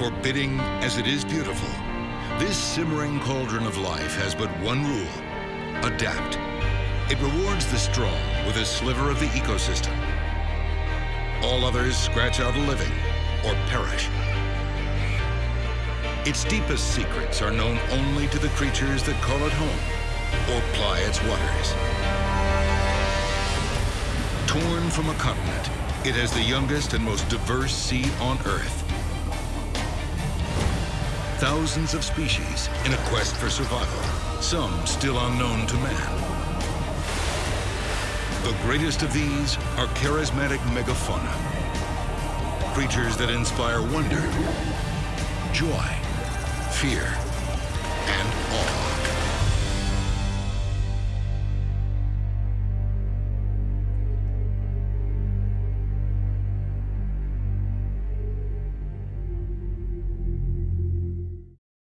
Forbidding as it is beautiful, this simmering cauldron of life has but one rule, adapt. It rewards the strong with a sliver of the ecosystem. All others scratch out a living or perish. Its deepest secrets are known only to the creatures that call it home or ply its waters. Torn from a continent, it has the youngest and most diverse sea on Earth. Thousands of species in a quest for survival, some still unknown to man. The greatest of these are charismatic megafauna. Creatures that inspire wonder, joy, fear,